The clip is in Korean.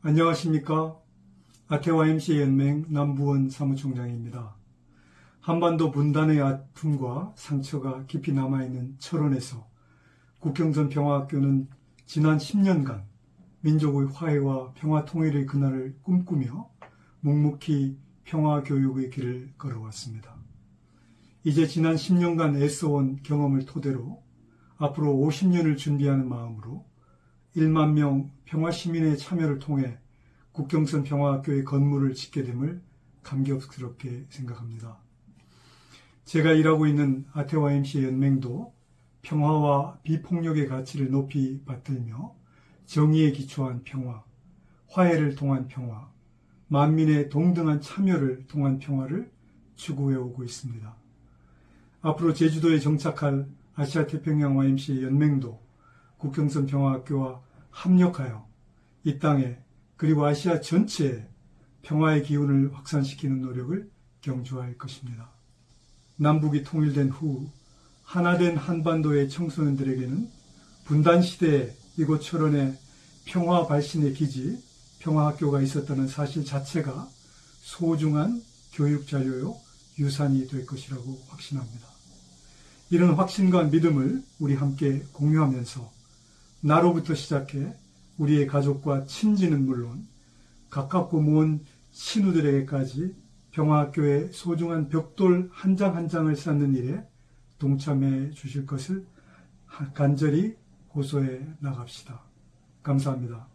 안녕하십니까. 아태와 MC 연맹 남부원 사무총장입니다. 한반도 분단의 아픔과 상처가 깊이 남아있는 철원에서 국경선 평화학교는 지난 10년간 민족의 화해와 평화 통일의 그날을 꿈꾸며 묵묵히 평화 교육의 길을 걸어왔습니다. 이제 지난 10년간 애써온 경험을 토대로 앞으로 50년을 준비하는 마음으로 1만 명 평화 시민의 참여를 통해 국경선 평화학교의 건물을 짓게 됨을 감격스럽게 생각합니다. 제가 일하고 있는 아태와 MC 연맹도 평화와 비폭력의 가치를 높이 받들며 정의에 기초한 평화, 화해를 통한 평화, 만민의 동등한 참여를 통한 평화를 추구해 오고 있습니다. 앞으로 제주도에 정착할 아시아 태평양 YMC 연맹도 국경선 평화학교와 합력하여 이 땅에 그리고 아시아 전체에 평화의 기운을 확산시키는 노력을 경주할 것입니다. 남북이 통일된 후 하나된 한반도의 청소년들에게는 분단 시대에 이곳 철원에 평화 발신의 기지 평화학교가 있었다는 사실 자체가 소중한 교육 자료요 유산이 될 것이라고 확신합니다. 이런 확신과 믿음을 우리 함께 공유하면서 나로부터 시작해 우리의 가족과 친지는 물론 가깝고 먼 신우들에게까지 평화학교의 소중한 벽돌 한 장 한 장을 쌓는 일에 동참해 주실 것을 간절히 고소해 나갑시다. 감사합니다.